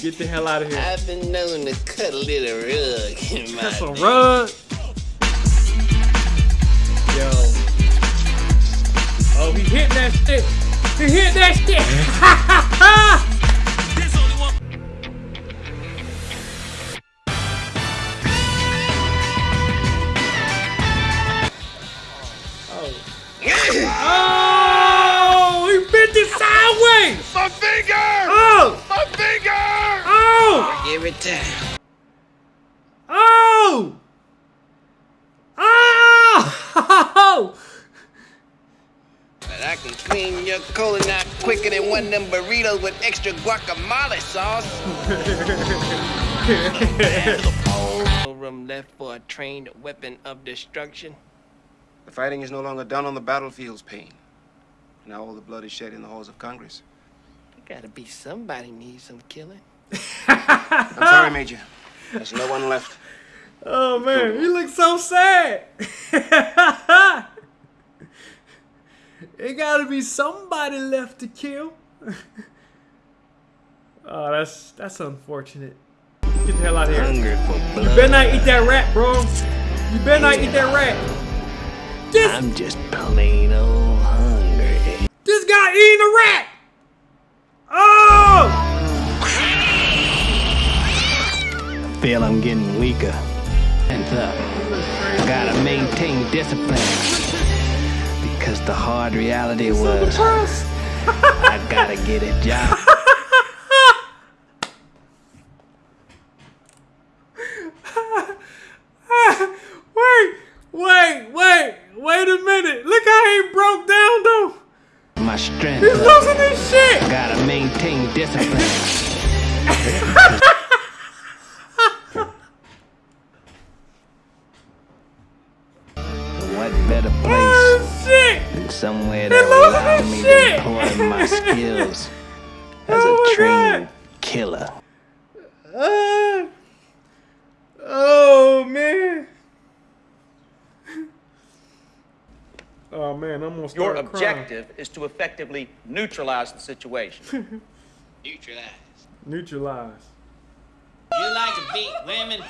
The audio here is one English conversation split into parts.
Get the hell out of here. I've been known to cut a little rug in my That's a day. rug. Yo. Oh, he hit that shit. He hit that shit. oh, Every oh, oh. But I can clean your colon out quicker than one of them burritos with extra guacamole sauce. All room left for a trained weapon of destruction. The fighting is no longer done on the battlefields, Payne. Now all the blood is shed in the halls of Congress. Gotta be somebody needs some killing. I'm sorry, Major. There's no one left. Oh man, he looks so sad. it gotta be somebody left to kill. oh, that's that's unfortunate. Get the hell out of here. You better not eat that rat, bro. You better not eat that rat. This I'm just plain old hungry. this guy eating a rat. Oh! Feel I'm getting weaker. And uh, up. Gotta maintain discipline. Because the hard reality was I gotta get a job. Your start crying. objective is to effectively neutralize the situation. Neutralize. Neutralize. You like to beat women?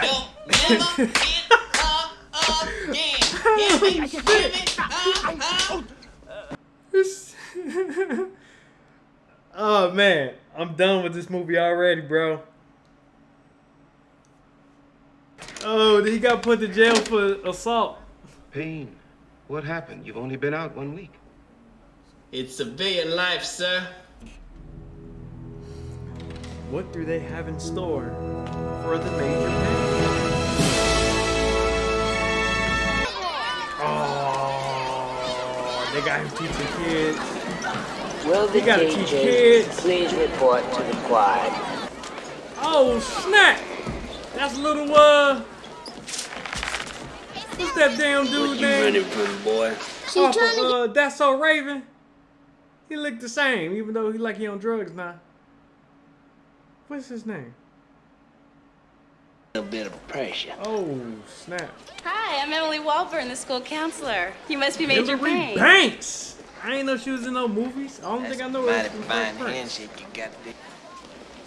Don't never get up again. Hear me? Hear me? Uh, uh. Oh man, I'm done with this movie already, bro. Oh, he got put to jail for assault. Payne, what happened? You've only been out one week. It's civilian life, sir. What do they have in store for the major man? Oh, they got him teaching kids. Will the gotta teach teachers kids. please report to the quad? Oh snap! That's a little uh. What's that damn dude You name? running from, boy? Off of, uh, That's So Raven. He looked the same, even though he like he on drugs now. What's his name? A bit of pressure. Oh snap! Hi, I'm Emily Walburn, the school counselor. You must be Major Hillary Payne. Banks. I ain't know she was in no movies. I don't That's think I know her mighty from fine handshake you got there.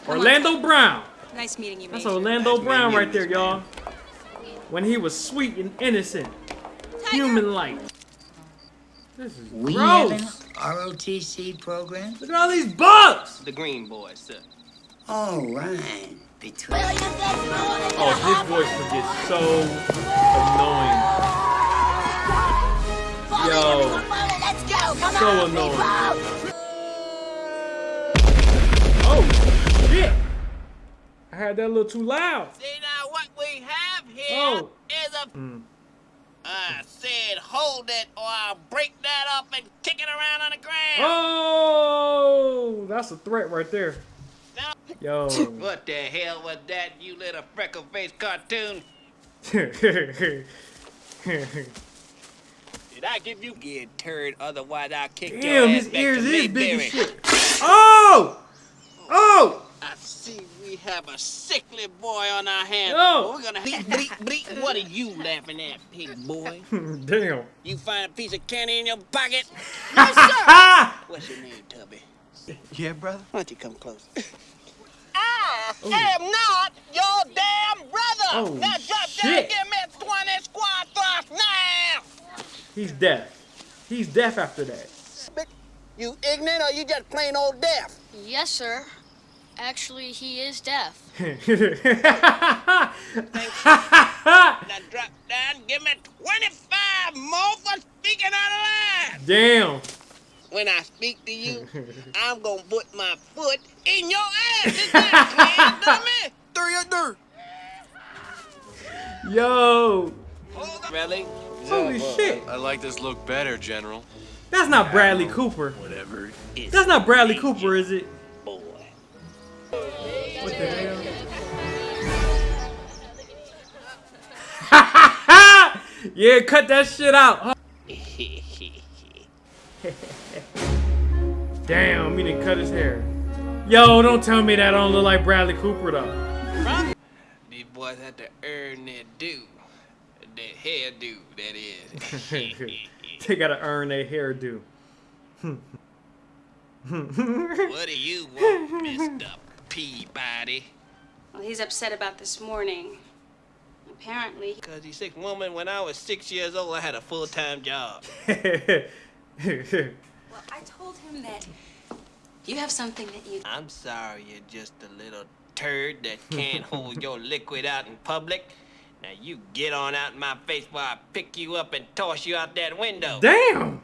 Orlando Brown. Nice meeting you, That's Orlando Nice Brown right there, y'all. When he was sweet and innocent, human-like. This is We have an gross. ROTC program? Look at all these bugs. The green boys, sir. All right. Between Oh, his voice would get so annoying. Yo, so annoying. Oh shit! I had that a little too loud. See now what we here is Oh. a. Mm. I said hold it or I'll break that up and kick it around on the ground. Oh, that's a threat right there. Now, Yo. what the hell was that, you little freckle-faced cartoon? Did I give you get turd? Otherwise, I'll kick your Damn, ass his back ears to is big as shit. Oh! Oh! I see we have a sickly boy on our hands. Yo. We're gonna bleep, bleep, bleep. What are you laughing at, pig boy? Damn. You find a piece of candy in your pocket? Ah! What's your name, Tubby? Yeah, brother? Why don't you come close? I am not your damn brother. Oh, now drop shit. down, give me 20 squad thrusts now. He's deaf. He's deaf after that. You ignorant or you just plain old deaf? Yes, sir. Actually, he is deaf. Now drop down, give me 25 more for speaking out of line. Damn. When I speak to you, I'm gonna put my foot in your ass. Is that clear, dummy? Three or Yo. Really? Holy shit. I like this look better, General. That's not Bradley Cooper. Whatever. That's not Bradley Cooper, is it? What the hell? yeah, cut that shit out. Damn, he didn't cut his hair. Yo, don't tell me that I don't look like Bradley Cooper though. These boys had to earn their due. Their hairdo, that is. they gotta earn their hairdo. what do you want, Mr. Peabody? Well, he's upset about this morning. Apparently. Because he's sick woman, when I was six years old, I had a full-time job. Well, I told him that you have something that you. I'm sorry you're just a little turd that can't hold your liquid out in public. Now you get on out in my face while I pick you up and toss you out that window. Damn.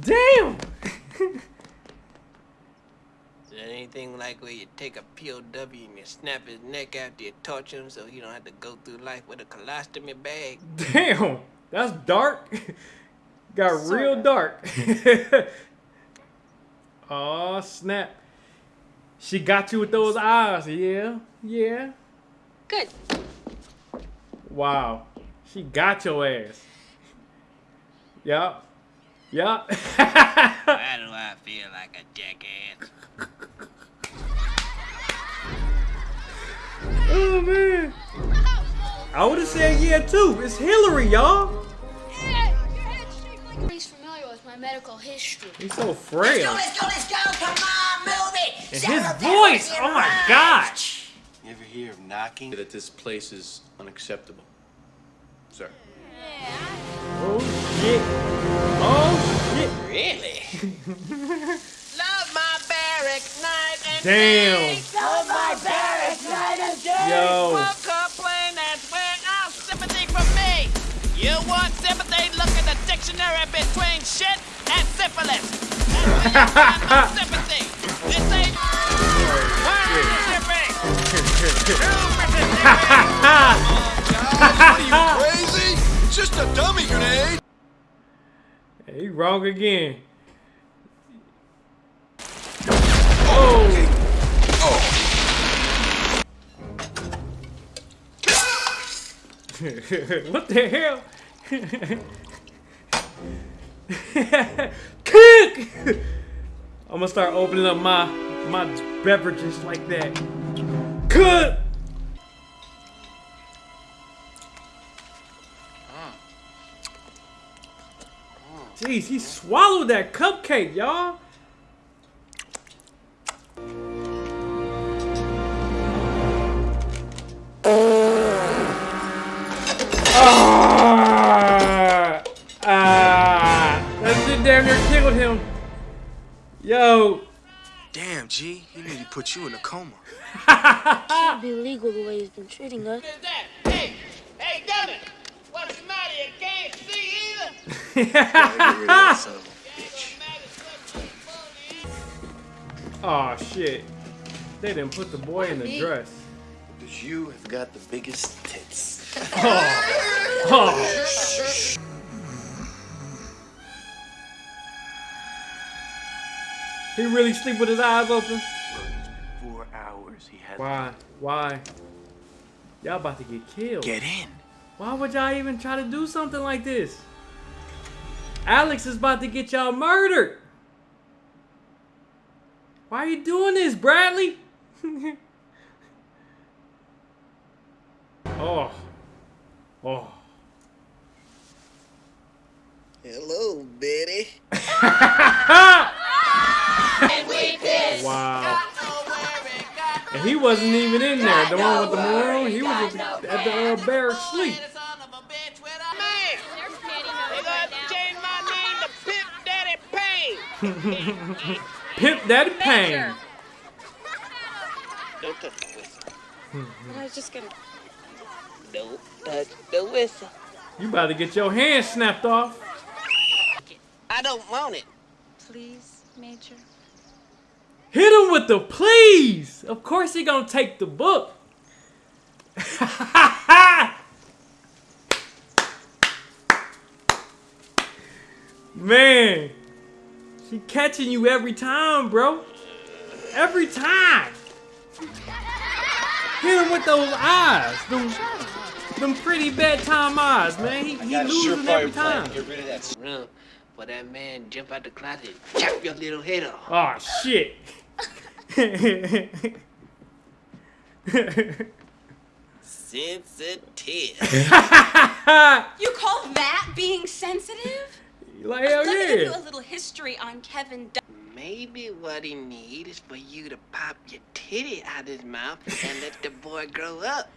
Damn. Is anything like where you take a POW and you snap his neck after you torture him so you don't have to go through life with a colostomy bag? Damn. That's dark. Got real dark. oh snap. She got you with those eyes. Yeah. Yeah. Good. Wow. She got your ass. Yup. Yup. Why do I feel like a jackass? Oh man. I would have said yeah too. It's Hillary, y'all. He's familiar with my medical history. He's so frail. Let's go, let's go, come on, move it. And his voice, oh my god. You ever hear of knocking? That this place is unacceptable. Sir. Oh shit. Oh shit. Really? Love my barracks night and Damn. day. Love my barracks night and day. Yo. Won't complain, that's where our sympathy from me. You want sympathy? Look at the dictionary between shit and syphilis. That's where you sympathy. This ain't Mississippi. Are you crazy? It's just a dummy grenade. He wrong again. what the hell? Cook! I'm gonna start opening up my my beverages like that. Cook! Jeez, he swallowed that cupcake, y'all. G. He nearly put you in a coma. Can't be legal the way he's been treating us. Hey, hey, dummy. What's the matter? You can't see either? son of a bitch. oh shit, they didn't put the boy in the Me? dress. Because you have got the biggest tits. Oh. He really sleep with his eyes open? Four hours he had. Why? Why? Y'all about to get killed. Get in. Why would y'all even try to do something like this? Alex is about to get y'all murdered. Why are you doing this, Bradley? oh. Oh. Hello, Betty. Wow. And he was wasn't even in there. The one with the maroon, he was at the, at the uh, barrack sleep. Man, they gonna change my name to Pimp Daddy Payne. Pimp Daddy Payne. Don't touch the whistle. I was just gonna. Don't touch the whistle. You about to get your hand snapped off. I don't want it. Please, Major. Hit him with the please. Of course he gonna take the book. Man, she catching you every time, bro. Every time. Hit him with those eyes, them, them pretty bedtime eyes, man. He, he losing every time. Get rid of that. For that man jump out the closet chop your little head off. Oh shit. Sensitive. You call that being sensitive? like hell Let me give you a little history on Kevin. Dunn. Maybe what he need is for you to pop your titty out his mouth and let the boy grow up.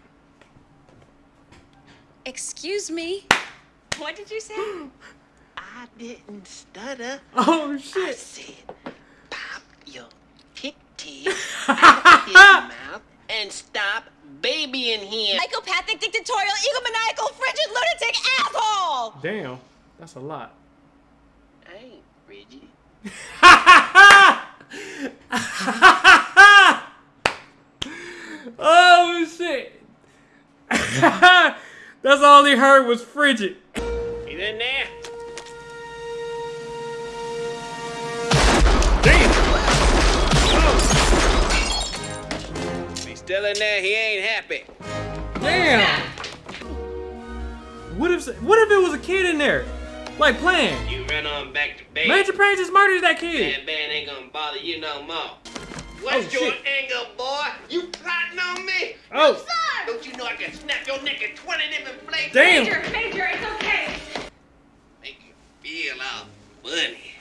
Excuse me. What did you say? I didn't stutter. Oh I shit. said, pop your titty out his mouth and stop babying him. Psychopathic, dictatorial, egomaniacal, frigid, lunatic asshole! Damn, that's a lot. I ain't Bridget. oh shit. that's all he heard was frigid. He's in there. Still in there. He ain't happy. Damn. What if what if it was a kid in there? Like playing? You run on back to bed. Major Payne just murdered that kid. That band ain't gonna bother you no more. What's Oh, your shit. angle, boy? You plotting on me? Oh. Don't you know I can snap your neck in 20 different places? Damn. Major, it's okay. Make you feel all funny.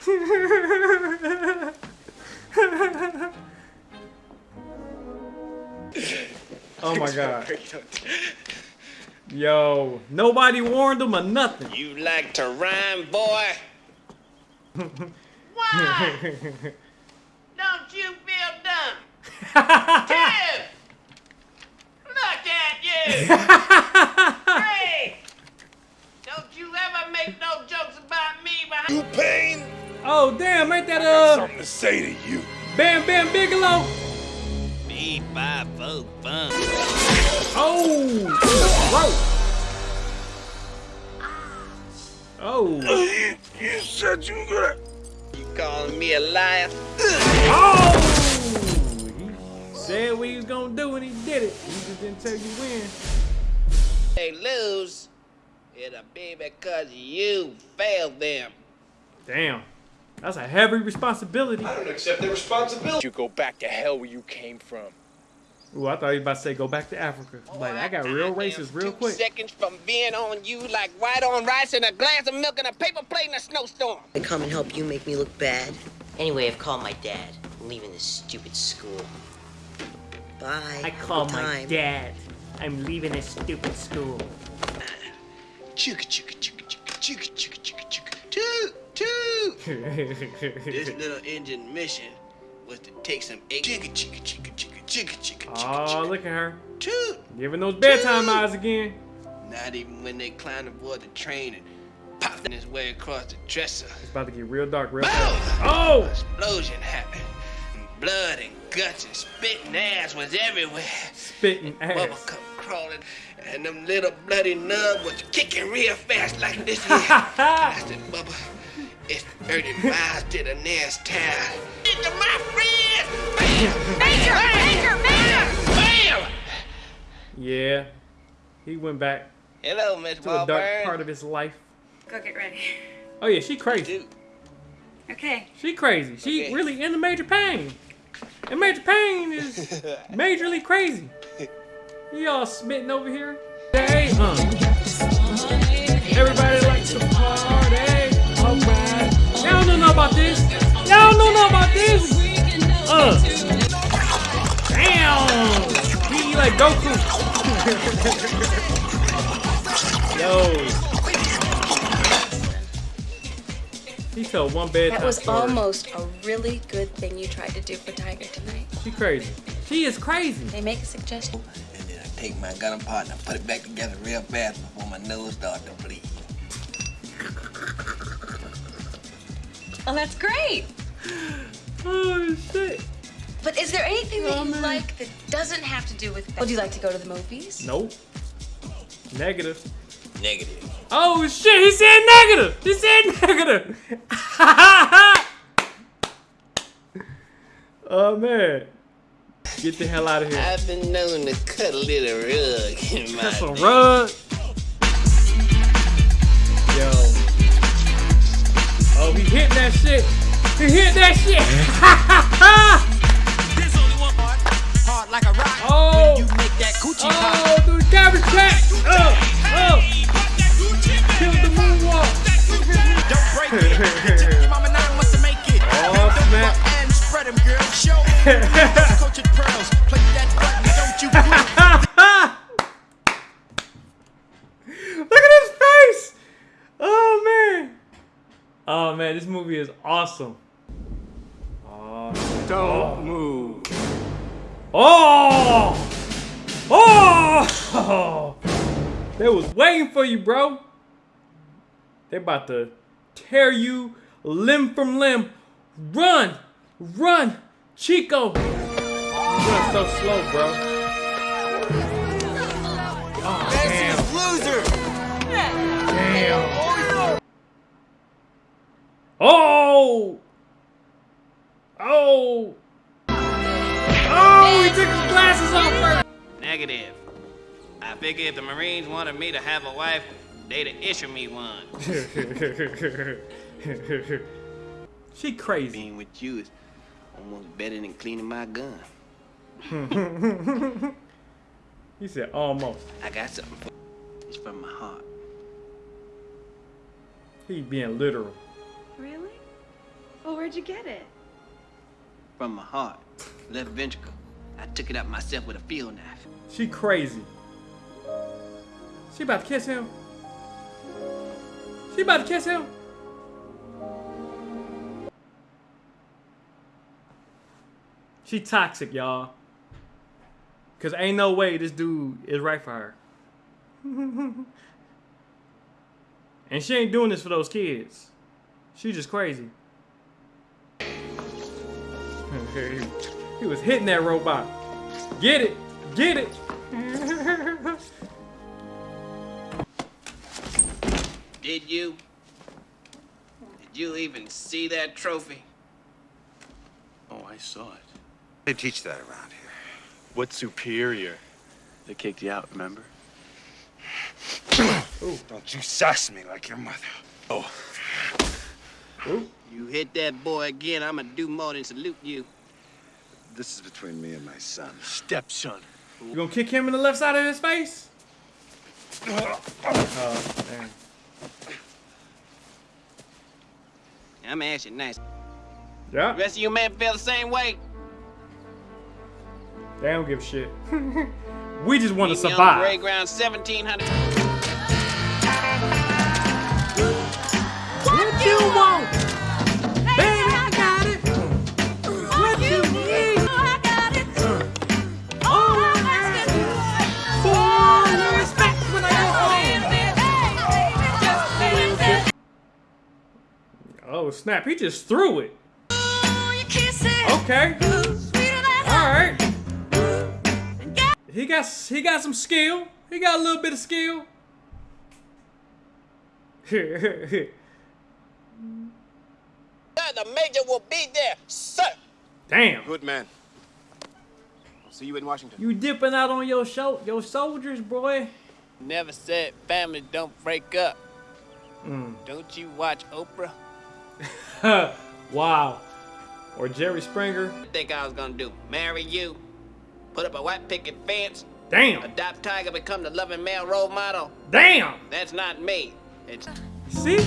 oh my god. Yo, nobody warned him or nothing. You like to rhyme, boy? Why? Don't you feel dumb? Tiff! Look at you! hey! Don't you ever make no jokes about me behind Pain. oh damn, ain't that uh Something to say to you. Bam Bam Bigelow? Me, five, four, fun. Oh, bro. Oh, You, you said you were gonna. You calling me a liar? oh! He said what he was gonna do and he did it. He just didn't tell you when. They lose, it'll be because you failed them. Damn, that's a heavy responsibility. I don't accept the responsibility. You go back to hell where you came from. Ooh, I thought you was about to say go back to Africa. Like I got real racist real Two quick. seconds from being on you like white on rice and a glass of milk and a paper plate in a snowstorm. I come and help you make me look bad. Anyway, I've called my dad. I'm leaving this stupid school. Bye. I Have call my time. dad. I'm leaving this stupid school. Chugga chugga chugga chugga chugga chugga chugga chugga toot toot. This little engine mission was to take some egg. Chugga chugga chugga chugga chugga chugga chugga Oh, look at her. toot. Giving those bedtime eyes again. Not even when they climbed aboard the train and popped his way across the dresser. It's about to get real dark real fast. Oh! Explosion happened. Blood and guts and spitting ass was everywhere. Spitting Bubba ass. come crawling, and them little bloody nub was kicking real fast like this here. I said, Bubba, it's 30 miles to the nearest town. Into my friends! Bam! Major! Major! Major! Bam! Yeah. He went back Hello, Miss to a dark part of his life. Go get ready. Oh yeah, she crazy. Okay. She crazy. She Okay. really into Major Payne. And Major Payne is majorly crazy. Y'all smitten over here. Hey, uh. Everybody about this. Y'all don't know about this. Uh. Damn. like Goku. Yo. He fell one bed. That was almost a really good thing you tried to do for Tiger tonight. She crazy. She is crazy. They make a suggestion. And then I take my gun apart and I put it back together real fast before my nose starts to bleed. Oh, that's great. Oh shit. But is there anything that Oh, you man. like that doesn't have to do with? Would you like to go to the movies? Nope. Negative. Negative. Oh shit, he said negative. He said negative. oh man. Get the hell out of here. I've been known to cut a little rug in my Cut some day. rug. Oh, he hit that shit. He hit that shit. There's only one part, hard like a rock. oh. You make that coochie oh, pop. Oh, dude, cabbage patch. Oh, oh. Kill the moonwalk. Don't break it. It took your mama nine months to make it. Oh, Bend over snap. and spread 'em, girl. Show 'em. Coach at pearls. Play that button, don't you quit. Look at his face. Oh man. Oh man, this movie is awesome. Oh. Don't move. Oh. Oh. They was waiting for you, bro. They about to tear you limb from limb. Run, run, Chico. You run so slow, bro. Oh! Oh! Oh, he took his glasses off first. Negative. I figure if the Marines wanted me to have a wife, they'd issue me one. she crazy. Being with you is almost better than cleaning my gun. he said almost. I got something for It's from my heart. He being literal. Really? Well, where'd you get it? From my heart. Left ventricle. I took it out myself with a field knife. She crazy. She about to kiss him. She about to kiss him. She toxic, y'all. Cause ain't no way this dude is right for her. and she ain't doing this for those kids. She just crazy. He was hitting that robot. Get it. Get it. Did you? Did you even see that trophy? Oh, I saw it. They teach that around here. What superior? They kicked you out, remember? Oh, don't you sass me like your mother. Oh. You hit that boy again, I'ma do more than salute you. This is between me and my son. Stepson. You gonna kick him in the left side of his face? Oh, man. I'ma ask you nice. Yeah, The rest of you men feel the same way? they don't give a shit. we just want to Meet me on the survive. ground 1700. What you want? Oh snap! He just threw it. Okay. All right. He got he got some skill. He got a little bit of skill. The major will be there, sir. Damn. Good man. I'll see you in Washington. You dipping out on your show, your soldiers, boy. Never said family don't break up. Mm. Don't you watch Oprah? wow. Or Jerry Springer. What you think I was gonna do? Marry you? Put up a white picket fence? Damn. Adopt Tiger, become the loving male role model? Damn. That's not me. It's See?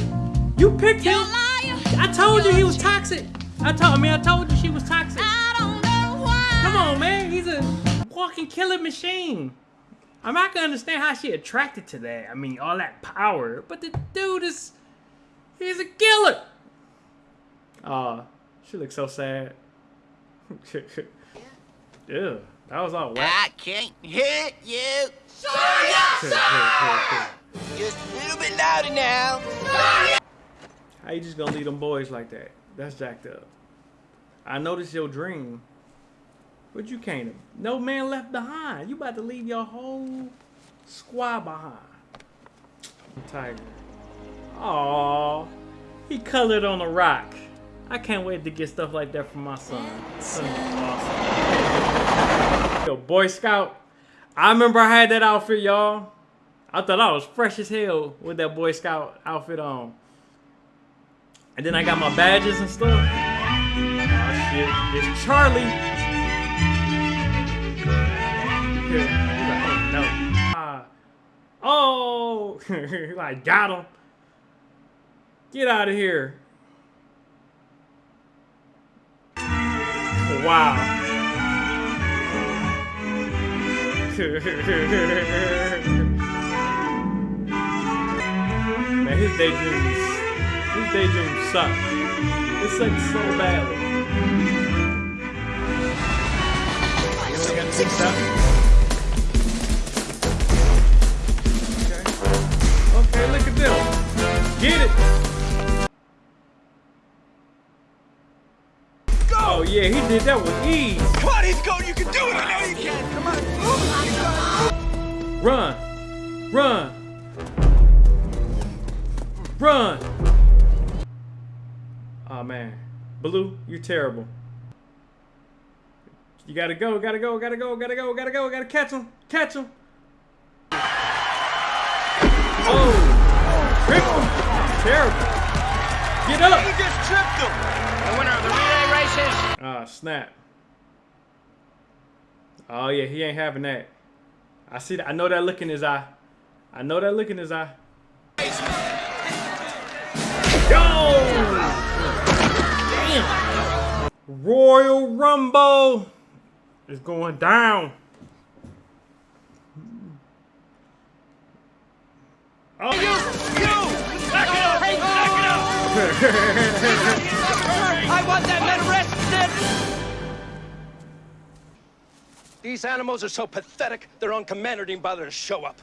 You picked him. I told you he was toxic. I told I mean I told you she was toxic. I don't know why. Come on, man. He's a walking killing machine. I'm not gonna understand how she attracted to that. I mean, all that power, but the dude is he's a killer. Oh, she looks so sad. yeah, that was all whack. I can't hit you. Just a little bit louder now. How you just gonna leave them boys like that? That's jacked up. I noticed your dream. But you can't. No man left behind. You about to leave your whole squad behind. Tiger. Aw. He colored on a rock. I can't wait to get stuff like that from my son. Awesome. Yo, Boy Scout. I remember I had that outfit, y'all. I thought I was fresh as hell with that Boy Scout outfit on. And then I got my badges and stuff. Oh shit, it's Charlie. oh no. Ah. Oh, I got him. Get out of here. Wow. Man, his daydreams, his daydreams suck. It sucks so badly. Okay. Okay, look at them. Get it. Yeah, he did that with ease. Come on, he's going. You can do it. I know you can. Come on. Run! Run! Run! Oh man. Blue, you're terrible. You gotta go, gotta go, gotta go, gotta go, gotta go, gotta catch him, catch him. Oh! Trick him! Terrible. Get up! You just tripped him. The winner of the relay races. Ah, snap. Oh yeah, he ain't having that. I see that. I know that look in his eye. I know that look in his eye. Yo! Damn! Royal Rumble is going down. Oh, You, you, back it up. Hey, back it up. I want that man arrested. These animals are so pathetic, their own commander didn't bother to show up.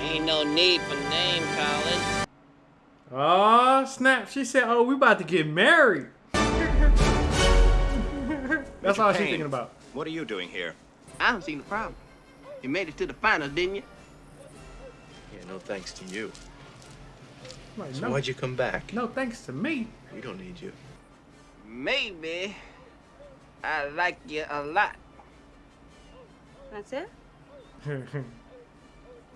Ain't no need for name calling. Oh, snap. She said, oh, we about to get married. That's all she's thinking about. What are you doing here? I don't see the problem. You made it to the finals, didn't you? Yeah, no thanks to you. Like, So no, why'd you come back? no thanks to me. We don't need you. Maybe I like you a lot. That's it?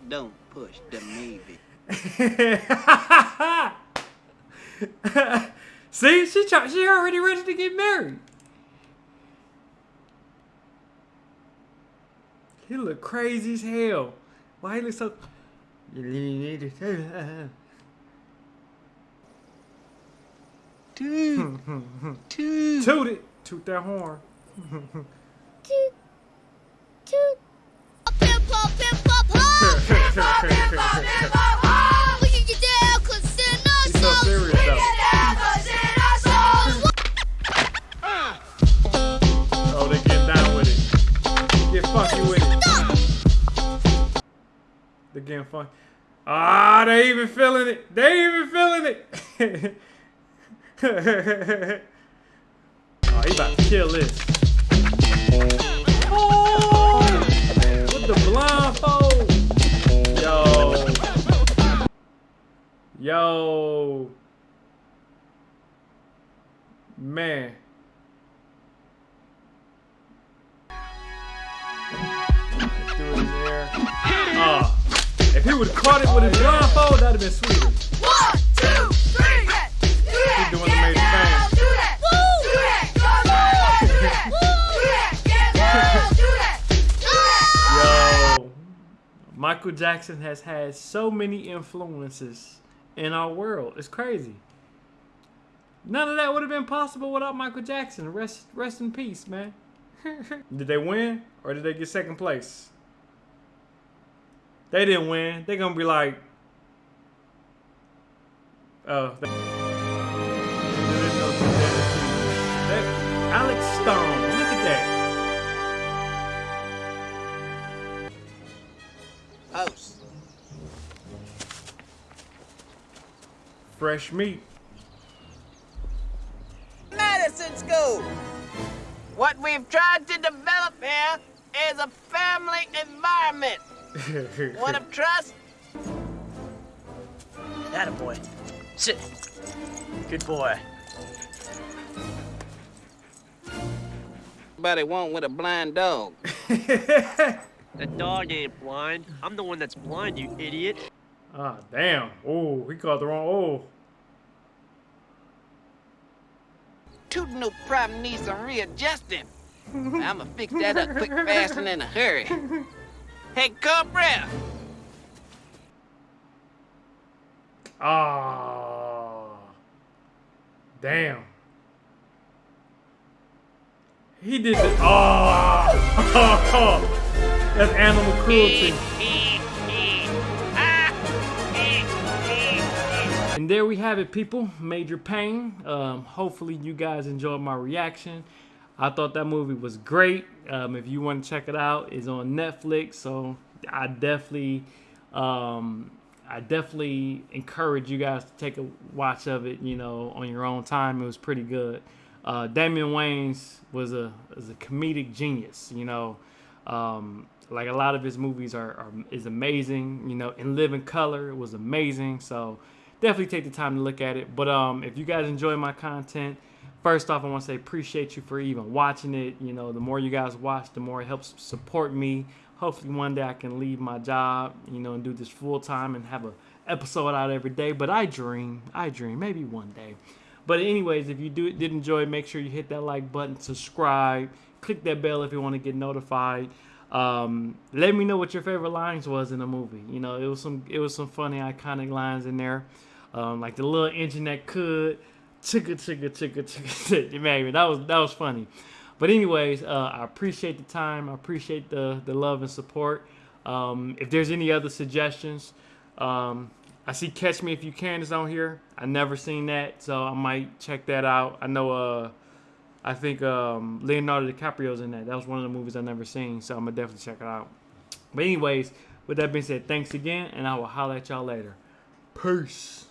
Don't push the maybe. See, she try, she already ready to get married. He look crazy as hell. Why he look so? Toot, toot. Toot it, toot that horn. Toot. Toot. He's so serious though. Get down, cause it's in our souls. ah. Oh, they get down with it. Get funky with it. They getting funky. Ah, they even feeling it. They even feeling it. oh, he about to kill this. Oh, with the blindfold. Yo. Yo. Man. Let's do it in there. Ah. if he would caught it with his blindfold, that'd have been sweeter. One, two, Michael Jackson has had so many influences in our world. It's crazy. None of that would have been possible without Michael Jackson. Rest, rest in peace, man. did they win or did they get second place? They didn't win. They're gonna be like, oh. Alex Stone. House. Fresh meat. Medicine school. What we've tried to develop here is a family environment. One of trust. That a boy. Sit. Good boy. Everybody want with a blind dog. That dog ain't blind. I'm the one that's blind, you idiot. Ah, damn. Oh, he caught the wrong. Oh. Tootin' no problem needs some readjusting. I'ma fix that up quick, fast, and in a hurry. Hey, Cobra! Ah. Damn. He did the. Oh. That's animal cruelty. And there we have it, people. Major Payne. Um, hopefully, you guys enjoyed my reaction. I thought that movie was great. Um, if you want to check it out, it's on Netflix. So I definitely, um, I definitely encourage you guys to take a watch of it. You know, on your own time. It was pretty good. Uh, Damon Wayans was a was a comedic genius. You know, um, like a lot of his movies are, are is amazing. You know, In Living Color it was amazing. So definitely take the time to look at it. But um, if you guys enjoy my content, first off, I want to say appreciate you for even watching it. You know, the more you guys watch, the more it helps support me. Hopefully, one day I can leave my job, you know, and do this full time and have a episode out every day. But I dream, I dream, maybe one day. But anyways, if you do did enjoy, make sure you hit that like button, subscribe, click that bell if you want to get notified. Um, let me know what your favorite lines was in the movie. You know, it was some it was some funny iconic lines in there, um, like the little engine that could, chicka chicka chicka chicka. Maybe that was that was funny. But anyways, uh, I appreciate the time. I appreciate the the love and support. Um, if there's any other suggestions, um, I see Catch Me If You Can is on here. I never seen that, so I might check that out. I know. Uh, I think um, Leonardo DiCaprio's in that. That was one of the movies I never seen, so I'm gonna definitely check it out. But anyways, with that being said, thanks again, and I will holler at y'all later. Peace.